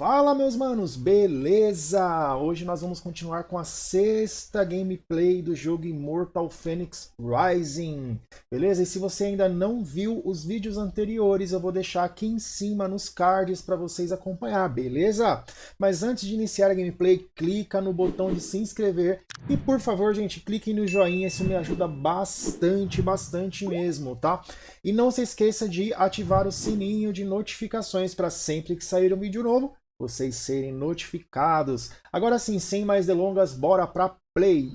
Fala meus manos, beleza? Hoje nós vamos continuar com a sexta gameplay do jogo Immortal Phoenix Rising, beleza? E se você ainda não viu os vídeos anteriores, eu vou deixar aqui em cima nos cards para vocês acompanhar, beleza? Mas antes de iniciar a gameplay, clica no botão de se inscrever e por favor, gente, clique no joinha, isso me ajuda bastante, bastante mesmo, tá? E não se esqueça de ativar o sininho de notificações para sempre que sair um vídeo novo, vocês serem notificados. Agora sim, sem mais delongas, bora para play!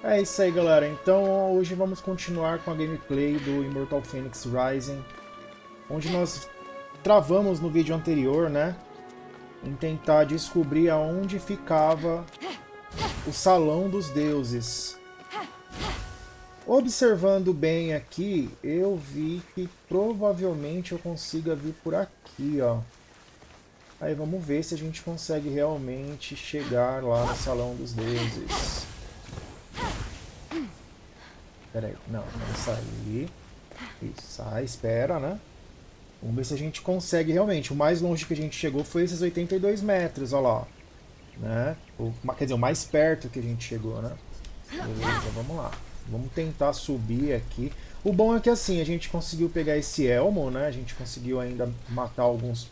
É isso aí, galera. Então, hoje vamos continuar com a gameplay do Immortal Phoenix Rising, onde nós travamos no vídeo anterior, né? Em tentar descobrir aonde ficava o Salão dos Deuses. Observando bem aqui, eu vi que provavelmente eu consiga vir por aqui, ó. Aí vamos ver se a gente consegue realmente chegar lá no Salão dos Deuses. Pera aí, não, não sair. Isso, sai, espera, né? Vamos ver se a gente consegue realmente. O mais longe que a gente chegou foi esses 82 metros, olha lá. Né? Quer dizer, o mais perto que a gente chegou, né? Beleza, vamos lá. Vamos tentar subir aqui. O bom é que assim, a gente conseguiu pegar esse elmo, né? A gente conseguiu ainda matar alguns,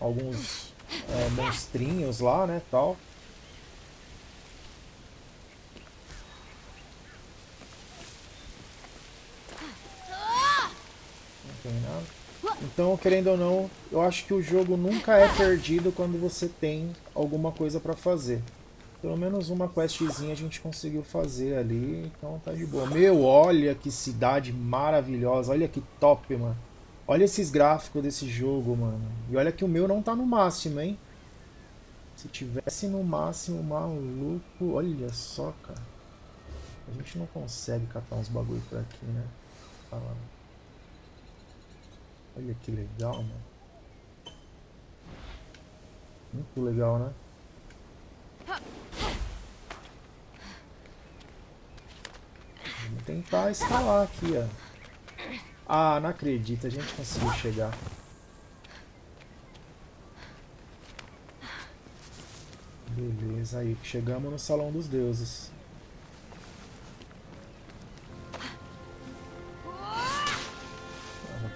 alguns é, monstrinhos lá, né? Tal. tem nada. Então, querendo ou não, eu acho que o jogo nunca é perdido quando você tem alguma coisa pra fazer. Pelo menos uma questzinha a gente conseguiu fazer ali, então tá de boa. Meu, olha que cidade maravilhosa, olha que top, mano. Olha esses gráficos desse jogo, mano. E olha que o meu não tá no máximo, hein. Se tivesse no máximo, maluco, olha só, cara. A gente não consegue catar uns bagulho por aqui, né? Falando. Olha que legal, mano. Muito legal, né? Vamos tentar escalar aqui, ó. Ah, não acredito, a gente conseguiu chegar. Beleza, aí chegamos no Salão dos Deuses.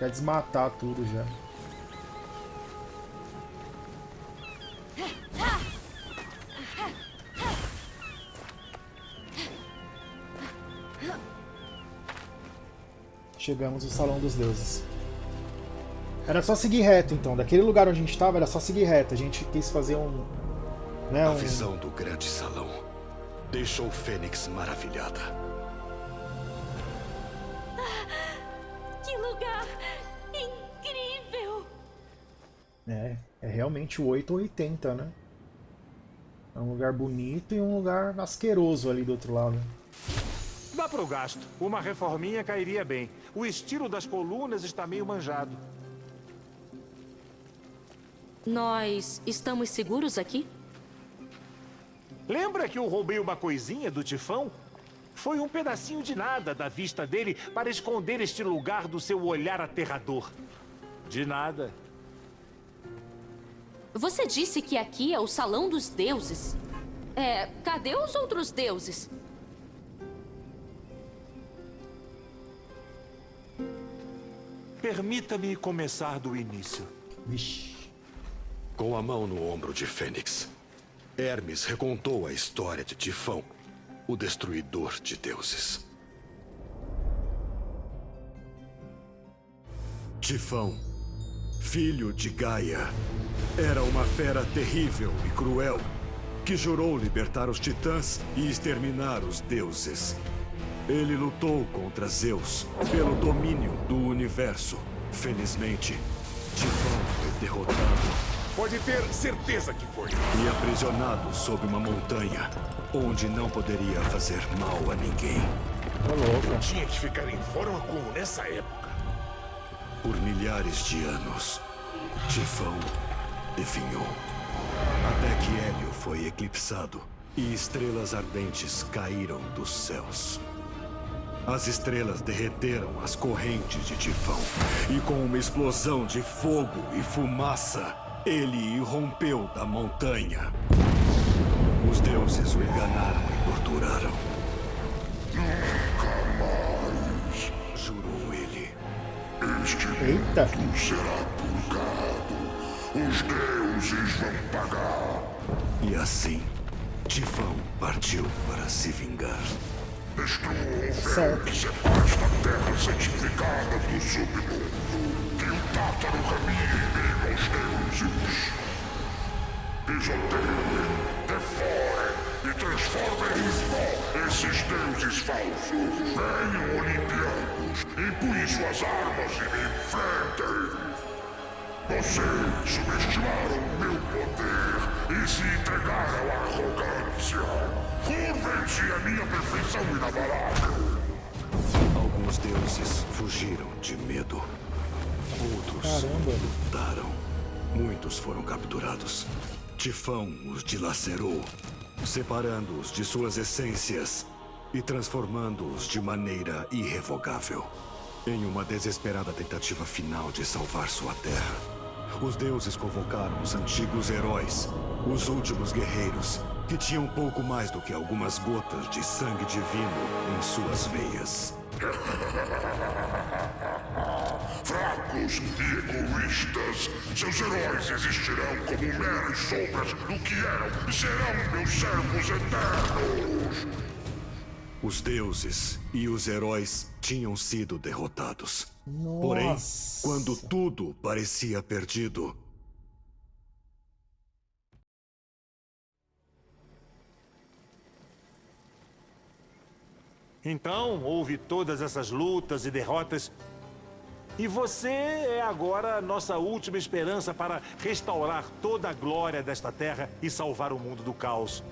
Quer desmatar tudo já. Chegamos no Salão dos Deuses. Era só seguir reto, então. Daquele lugar onde a gente estava, era só seguir reto. A gente quis fazer um... Né, um... A visão do grande salão deixou Fênix maravilhada. É, é realmente o 880, né? É um lugar bonito e um lugar asqueroso ali do outro lado. Dá pro gasto. Uma reforminha cairia bem. O estilo das colunas está meio manjado. Nós estamos seguros aqui? Lembra que eu roubei uma coisinha do Tifão? Foi um pedacinho de nada da vista dele para esconder este lugar do seu olhar aterrador. De nada. Você disse que aqui é o Salão dos Deuses. É, cadê os outros deuses? Permita-me começar do início. Vixe. Com a mão no ombro de Fênix, Hermes recontou a história de Tifão, o destruidor de deuses. Tifão, filho de Gaia, era uma fera terrível e cruel que jurou libertar os titãs e exterminar os deuses. Ele lutou contra Zeus pelo domínio do universo. Felizmente, Tifão foi derrotado Pode ter certeza que foi. e aprisionado sob uma montanha, onde não poderia fazer mal a ninguém. Louco. Tinha que ficar em forma como nessa época. Por milhares de anos, Tifão definhou. Até que Hélio foi eclipsado e estrelas ardentes caíram dos céus. As estrelas derreteram as correntes de Tifão e com uma explosão de fogo e fumaça, ele irrompeu da montanha. Os deuses o enganaram e torturaram. Eita. Será purgado. Os deuses vão pagar. E assim, Tifão partiu para se vingar. Destrua o Certo. que separa da terra santificada do submundo. Que o Tátaro caminhe em meio aos deuses. Pisoteiem, devorem e transformem em pó esses deuses falsos. Venham, empunhem suas armas e me enfrentem. Vocês subestimaram meu poder e se entregaram à arrogância. Curvem-se à minha perfeição inabalável. Alguns deuses fugiram de medo. Outros Caramba. lutaram. Muitos foram capturados. Tifão os dilacerou, separando-os de suas essências e transformando-os de maneira irrevogável. Em uma desesperada tentativa final de salvar sua terra, os deuses convocaram os antigos heróis, os últimos guerreiros, que tinham pouco mais do que algumas gotas de sangue divino em suas veias. Fracos e egoístas, seus heróis existirão como meras sombras do que eram e serão meus servos eternos. Os deuses e os heróis tinham sido derrotados. Porém, Nossa. quando tudo parecia perdido, Então, houve todas essas lutas e derrotas. E você é agora a nossa última esperança para restaurar toda a glória desta terra e salvar o mundo do caos.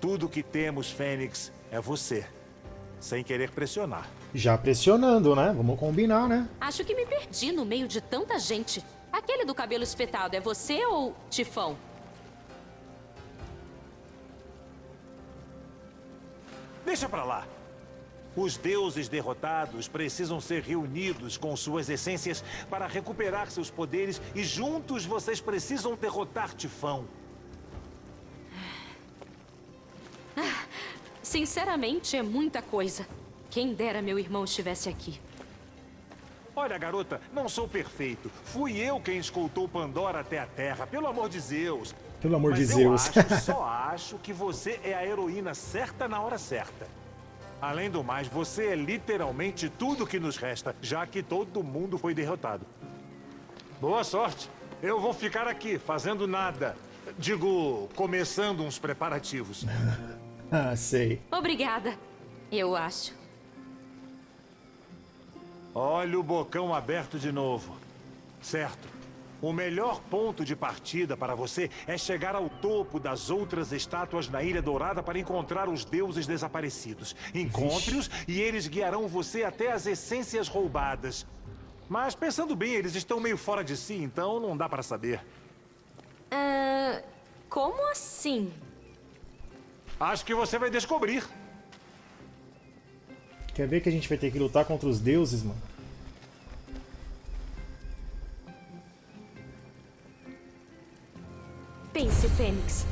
Tudo que temos, Fênix, é você. Sem querer pressionar. Já pressionando, né? Vamos combinar, né? Acho que me perdi no meio de tanta gente. Aquele do cabelo espetado é você ou Tifão? Deixa pra lá. Os deuses derrotados precisam ser reunidos com suas essências para recuperar seus poderes e juntos vocês precisam derrotar Tifão. Sinceramente, é muita coisa. Quem dera meu irmão estivesse aqui. Olha, garota, não sou perfeito. Fui eu quem escoltou Pandora até a Terra, pelo amor de Zeus. Pelo amor Mas de eu Zeus. acho, só acho que você é a heroína certa na hora certa. Além do mais, você é literalmente tudo que nos resta, já que todo mundo foi derrotado. Boa sorte. Eu vou ficar aqui, fazendo nada. Digo, começando uns preparativos. Ah, sei. Obrigada. Eu acho. Olha o bocão aberto de novo. Certo. O melhor ponto de partida para você é chegar ao topo das outras estátuas na Ilha Dourada para encontrar os deuses desaparecidos. Encontre-os e eles guiarão você até as essências roubadas. Mas pensando bem, eles estão meio fora de si, então não dá para saber. Como assim? Acho que você vai descobrir. Quer ver que a gente vai ter que lutar contra os deuses, mano? Pense, Fênix.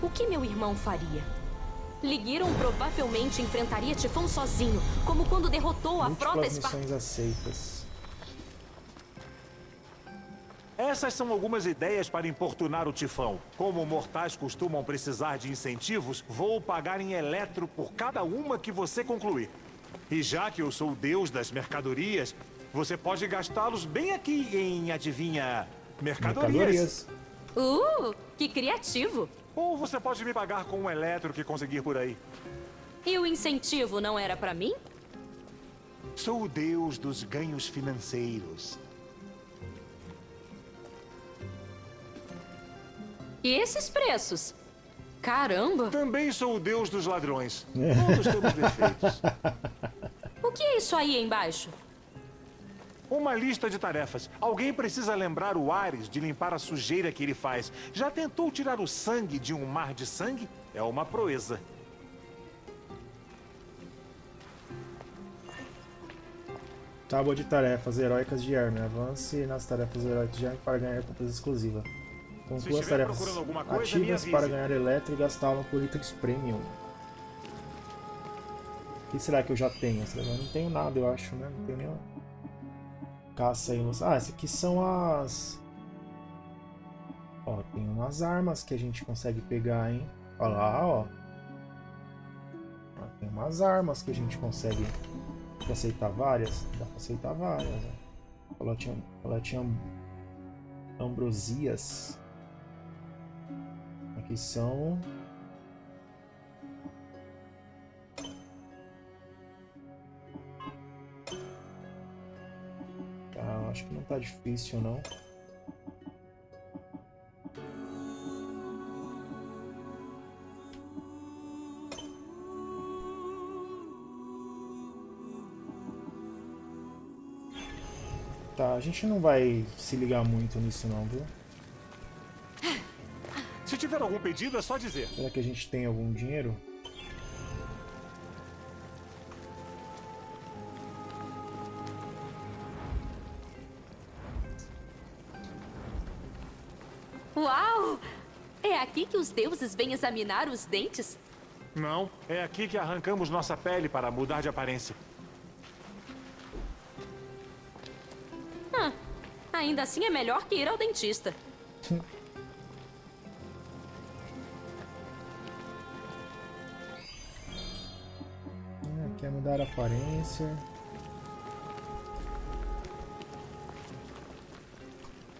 O que meu irmão faria? Ligiron provavelmente enfrentaria Tifão sozinho, como quando derrotou a frota Espartana. aceitas. Essas são algumas ideias para importunar o Tifão. Como mortais costumam precisar de incentivos, vou pagar em eletro por cada uma que você concluir. E já que eu sou o deus das mercadorias, você pode gastá-los bem aqui em, adivinha, mercadorias. Mercadorias. Uh, que criativo. Ou você pode me pagar com um eletro que conseguir por aí. E o incentivo não era pra mim? Sou o deus dos ganhos financeiros. E esses preços? Caramba! Também sou o deus dos ladrões. Todos temos defeitos. O que é isso aí embaixo? Uma lista de tarefas. Alguém precisa lembrar o Ares de limpar a sujeira que ele faz. Já tentou tirar o sangue de um mar de sangue? É uma proeza. Tábua de tarefas heróicas de Hermes. Avance nas tarefas heróicas de Hermes para ganhar etapas exclusivas. Conclua as estiver tarefas procurando alguma coisa, ativas para ganhar eletro e gastá-lo por itens premium. O que será que eu já tenho? Eu não tenho nada, eu acho, né? Não tenho nenhuma. Caça aí. Ah, essas aqui são as... Ó, tem umas armas que a gente consegue pegar, hein? Olha lá, ó. Tem umas armas que a gente consegue Quer aceitar várias? Dá pra aceitar várias. Ó. Ela tinha, ela tinha ambrosias. Aqui são. Tá, acho que não tá difícil não. Tá, a gente não vai se ligar muito nisso não, viu? Se tiver algum pedido, é só dizer. Será que a gente tem algum dinheiro? Uau! É aqui que os deuses vêm examinar os dentes? Não, é aqui que arrancamos nossa pele para mudar de aparência. Ah, ainda assim é melhor que ir ao dentista. A aparência.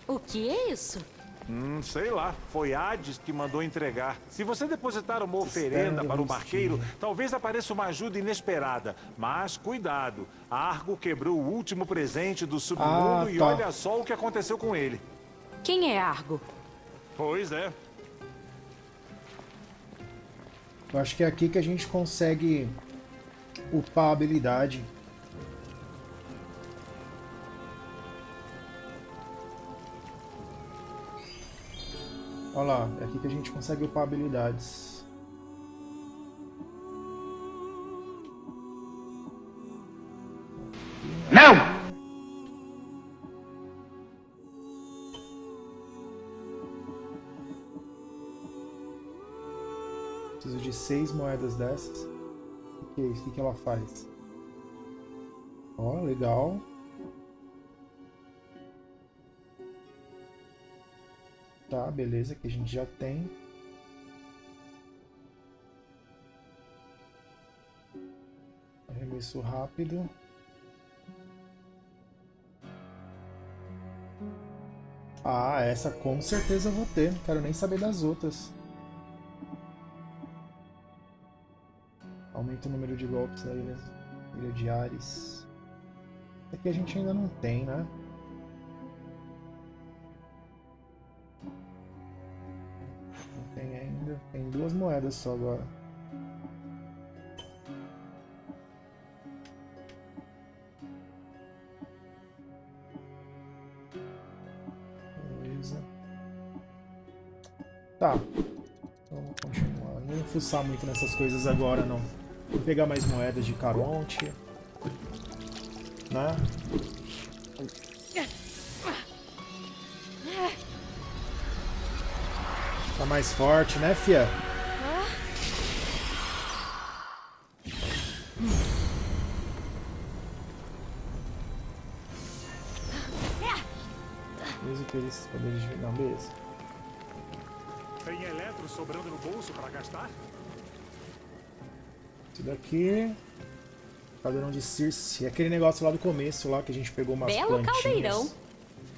O que é isso? Hum, sei lá. Foi Hades que mandou entregar. Se você depositar uma oferenda para o barqueiro, talvez apareça uma ajuda inesperada. Mas cuidado. Argo quebrou o último presente do submundo Ah, e tá. olha só o que aconteceu com ele. Quem é Argo? Pois é. Eu acho que é aqui que a gente consegue upar a habilidade. Olha lá, é aqui que a gente consegue upar habilidades. Não! Preciso de seis moedas dessas. Que é isso? O que ela faz? Ó, legal. Tá, beleza, que a gente já tem. Arremesso rápido. Ah, essa com certeza eu vou ter. Não quero nem saber das outras. Aumenta o número de golpes na ilha, ilha de Ares. Essa aqui a gente ainda não tem, né? Não tem ainda. Tem duas moedas só agora. Beleza. Tá. Vamos continuar. Não vou fuçar muito nessas coisas agora, não. Vou pegar mais moedas de Caronte. Né? Tá mais forte, né, fia? Mesmo que eles poderem de... Não, beleza. Tem eletro sobrando no bolso para gastar? Isso daqui... Caldeirão de Circe. É aquele negócio lá do começo, lá que a gente pegou umas Belo plantinhas. caldeirão.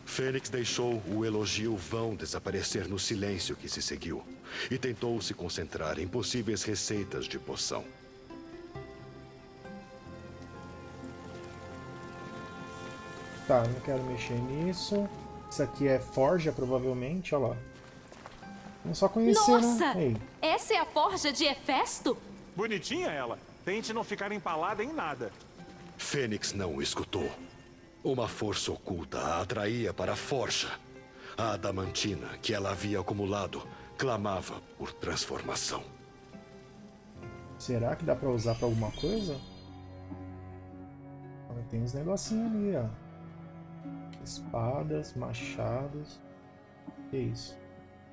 Fênix deixou o elogio vão desaparecer no silêncio que se seguiu e tentou se concentrar em possíveis receitas de poção. Tá, não quero mexer nisso. Isso aqui é forja, provavelmente, olha lá. Vamos só conhecer, Nossa! né? Ei, Essa é a forja de Hefesto? Bonitinha ela. Tente não ficar empalada em nada. Fênix não o escutou. Uma força oculta a atraía para a forja. A adamantina que ela havia acumulado clamava por transformação. será que dá pra usar pra alguma coisa? Olha, tem uns negocinhos ali, ó. Espadas, machados. Que isso?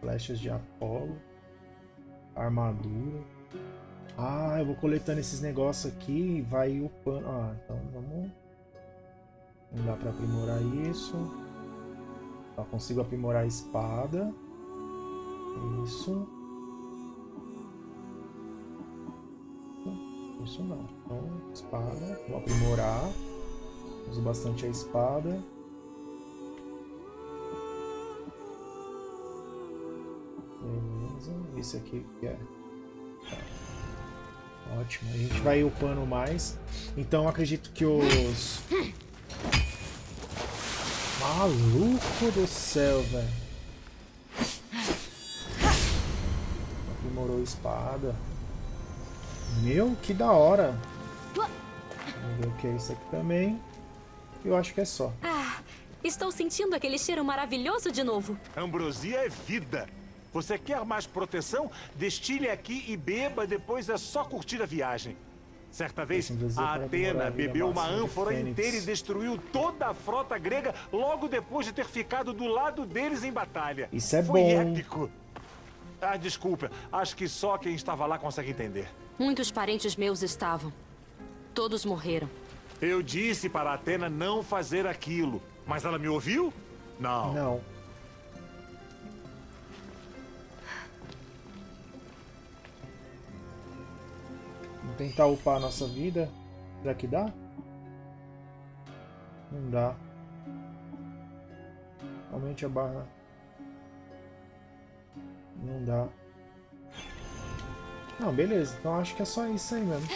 Flechas de Apolo. Armadura. Ah, eu vou coletando esses negócios aqui e vai upando. Ah, então vamos... Não dá pra aprimorar isso. Só consigo aprimorar a espada. Isso. Isso não. Então, espada. Vou aprimorar. Uso bastante a espada. Beleza. Esse aqui que é. Ótimo. A gente vai upando mais. Então acredito que os. Maluco do céu, velho. Aprimorou a espada. Meu, que da hora. Vamos ver o que é isso aqui também. Eu acho que é só. Ah, estou sentindo aquele cheiro maravilhoso de novo. Ambrosia é vida. Você quer mais proteção? Destile aqui e beba, depois é só curtir a viagem. Certa vez, ambrosia a Atena bebeu uma ânfora inteira e destruiu toda a frota grega logo depois de ter ficado do lado deles em batalha. Isso é Foi bom. épico. Ah, desculpa. Acho que só quem estava lá consegue entender. Muitos parentes meus estavam. Todos morreram. Eu disse para a Atena não fazer aquilo. Mas ela me ouviu? Não. Não. Vamos tentar upar a nossa vida. Será que dá? Não dá. Aumente a barra. Não dá. Não, beleza. Então acho que é só isso aí mesmo.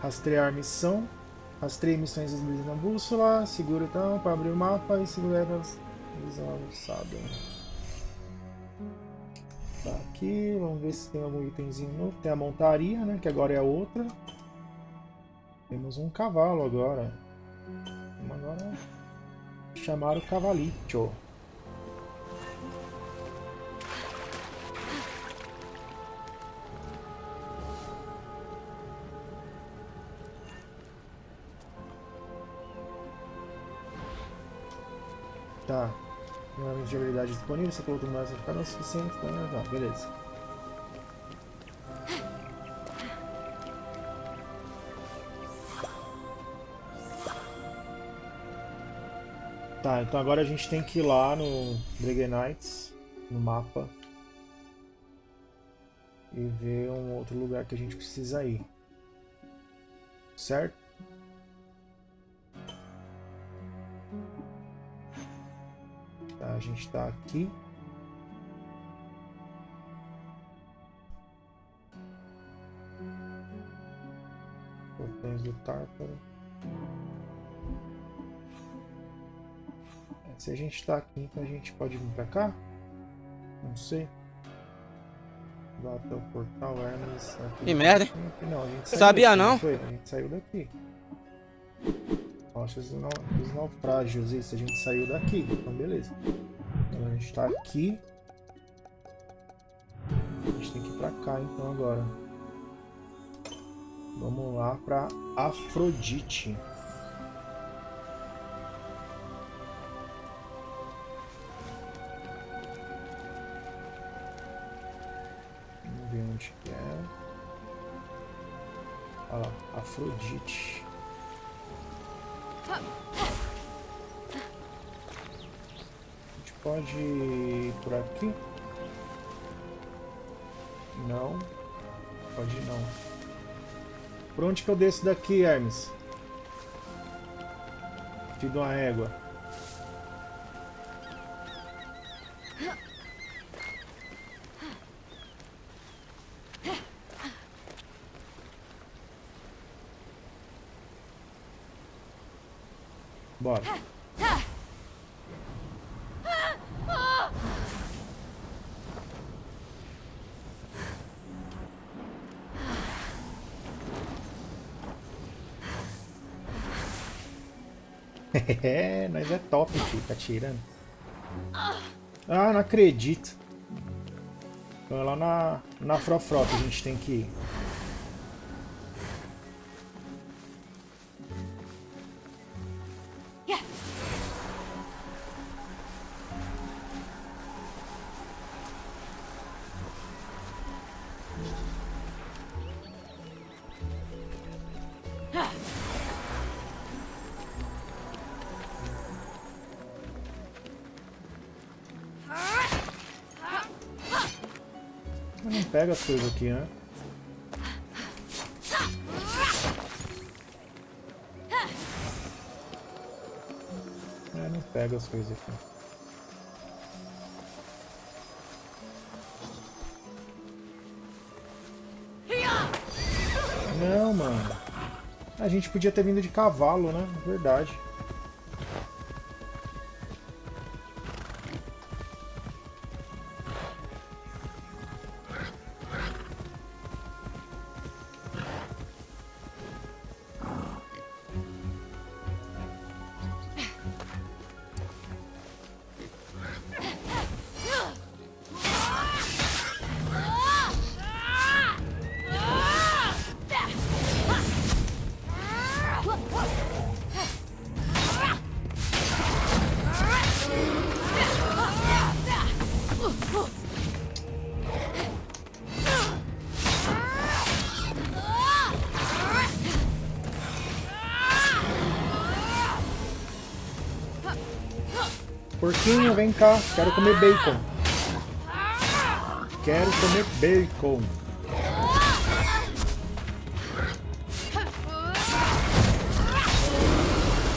Rastrear missão. Rastreie missões exibidas na bússola. Segura então para abrir o mapa e segurar as visão avançada. Tá aqui, vamos ver se tem algum itemzinho novo. Tem a montaria, né? Que agora é a outra. Temos um cavalo agora. Vamos agora chamar o cavalito. Tá. Normalmente de habilidade disponível, você colocou mais vai ficar não suficiente, tá? Tá, beleza. Tá, então agora a gente tem que ir lá no Knights, no mapa, e ver um outro lugar que a gente precisa ir. Certo? A gente tá aqui. Portões do Tártaro. É, Se a gente tá aqui, então a gente pode vir pra cá? Não sei. Lá até o portal Hermes. aqui. Que merda? Não, Sabia daqui, não? Foi? A gente saiu daqui. Rochas dos naufrágios. Isso, a gente saiu daqui. Então, beleza. A gente tá aqui. A gente tem que ir pra cá, então, agora. Vamos lá pra Afrodite. Vamos ver onde que é. Olha lá, Afrodite. Pode ir por aqui? Não. Pode não. Por onde que eu desço daqui, Hermes? Filho de uma régua. É, nós é top, filho. Tá tirando. Ah, não acredito. Então é lá na, na Frofrota a gente tem que ir. Pega as coisas aqui, né? É, não pega as coisas aqui. Não, mano. A gente podia ter vindo de cavalo, né? Verdade. Porquinho, vem cá. Quero comer bacon. Quero comer bacon.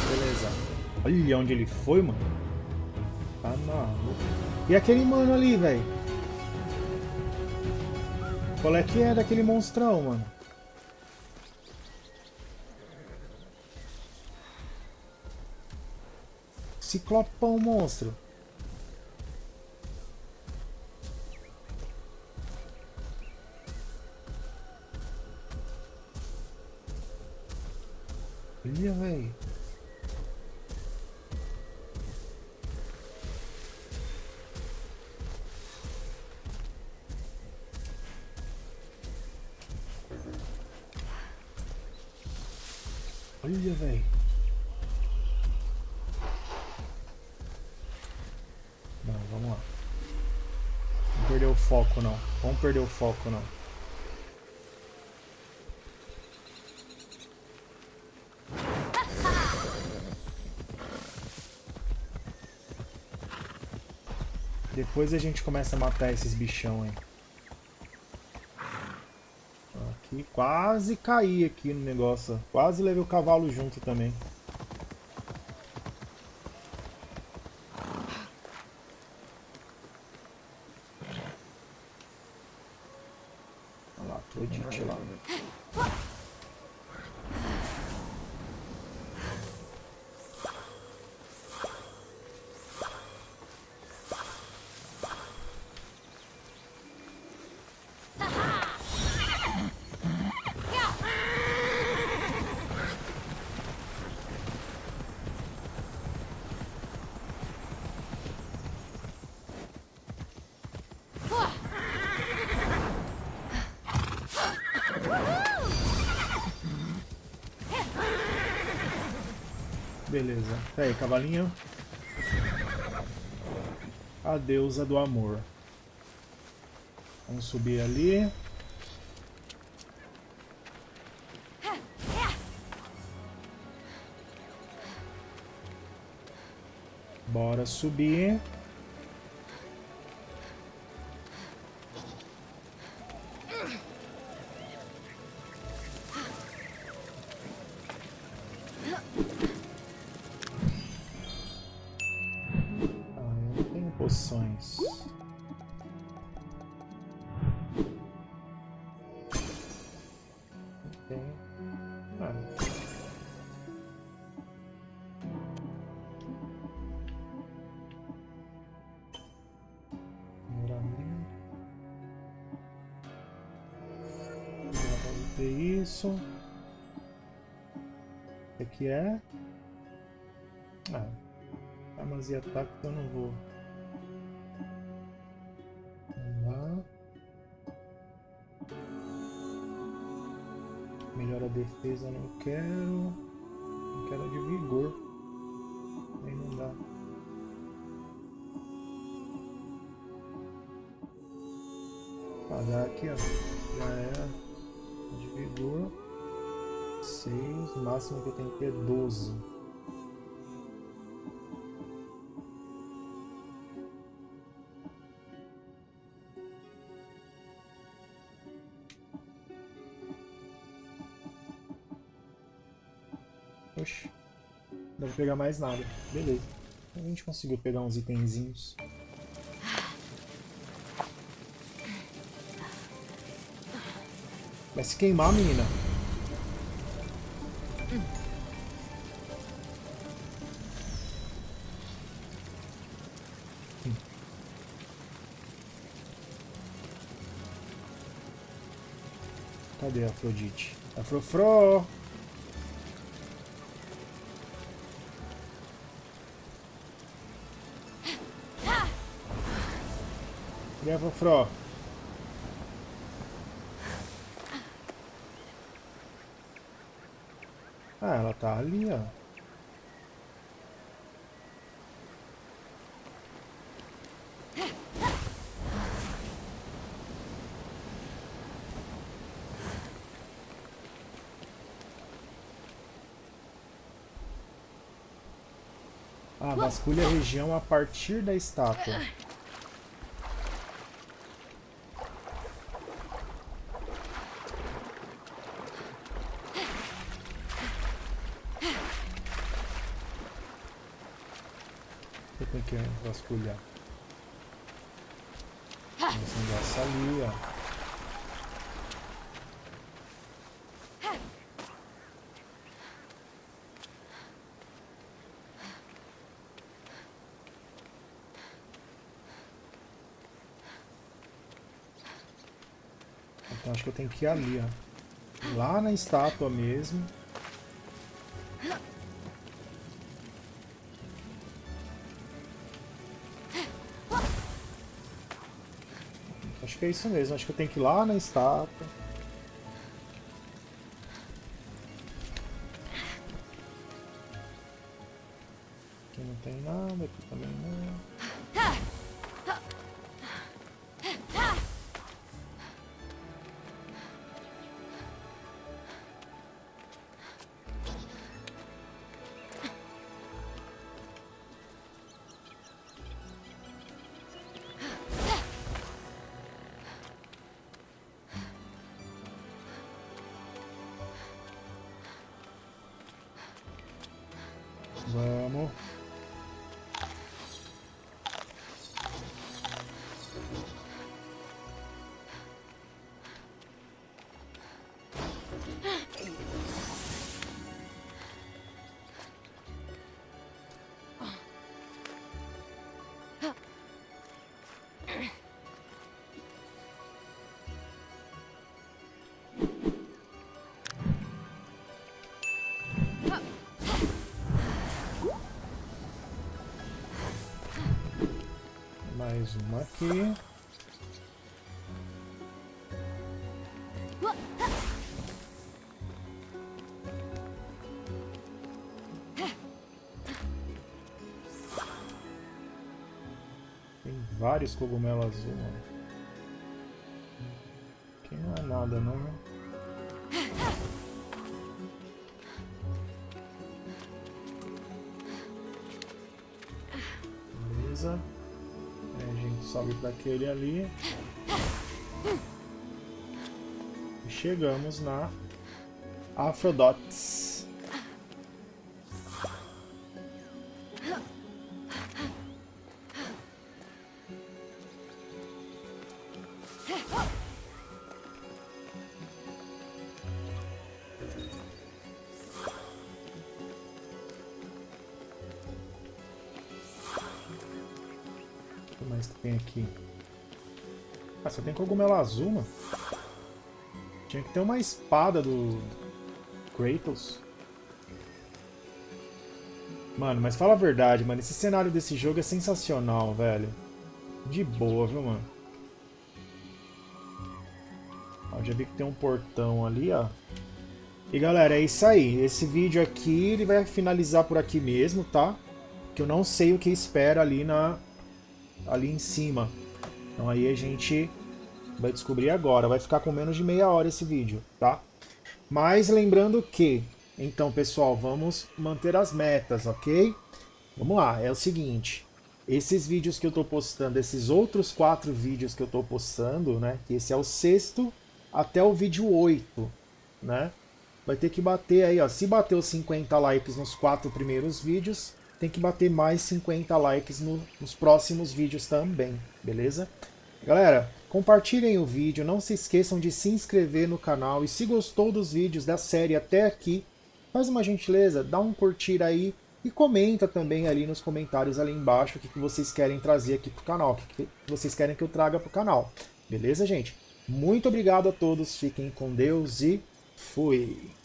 Beleza. Olha onde ele foi, mano. Tá maluco. E aquele mano ali, velho? Qual é que é daquele monstrão, mano? Ciclopão monstro. Olha, velho. Vamos perder o foco não. Depois a gente começa a matar esses bichão aí. Aqui, quase caí aqui no negócio. Quase levei o cavalo junto também. Tá aí, cavalinho. A deusa do amor. Vamos subir ali. Bora subir. E ataques eu não vou. Vamos lá. Melhora a defesa não quero. Não quero de vigor. Aí não dá. Já aqui ó. Já é a de vigor. 6. O máximo que eu tenho que é 12. Pegar mais nada. Beleza. A gente conseguiu pegar uns itenzinhos. Vai se queimar, menina. Cadê a Afrodite? Afrofro! Cadê a Afrofro? Ah, ela tá ali, ó. Ah, vasculha a região a partir da estátua. Eu tenho que vasculhar. Esse negócio ali, ó. Então acho que eu tenho que ir ali, ó. Lá na estátua mesmo. Acho que é isso mesmo, acho que eu tenho que ir lá na estátua. Mais uma aqui. Tem vários cogumelos azul. Aqui não é nada, não, né? Beleza. Aí a gente sobe para aquele ali. E chegamos na Aphrodite. Aqui? Ah, só tem cogumelo azul, mano. Tinha que ter uma espada do Kratos. Mano, mas fala a verdade, mano. Esse cenário desse jogo é sensacional, velho. De boa, viu, mano? Ó, já vi que tem um portão ali, ó. E galera, é isso aí. Esse vídeo aqui, ele vai finalizar por aqui mesmo, tá? Que eu não sei o que espera ali na ali em cima. Então aí a gente vai descobrir agora. Vai ficar com menos de meia hora esse vídeo, tá? Mas lembrando que, então pessoal, vamos manter as metas, ok? Vamos lá, é o seguinte. Esses vídeos que eu estou postando, esses outros quatro vídeos que eu estou postando, né? Que esse é o sexto até o vídeo 8, né? Vai ter que bater aí, ó. Se bater os 50 likes nos quatro primeiros vídeos, tem que bater mais 50 likes no, nos próximos vídeos também, beleza? Galera, compartilhem o vídeo, não se esqueçam de se inscrever no canal e se gostou dos vídeos da série até aqui, faz uma gentileza, dá um curtir aí e comenta também ali nos comentários ali embaixo o que, que vocês querem trazer aqui pro canal, o que, que vocês querem que eu traga pro canal. Beleza, gente? Muito obrigado a todos, fiquem com Deus e fui!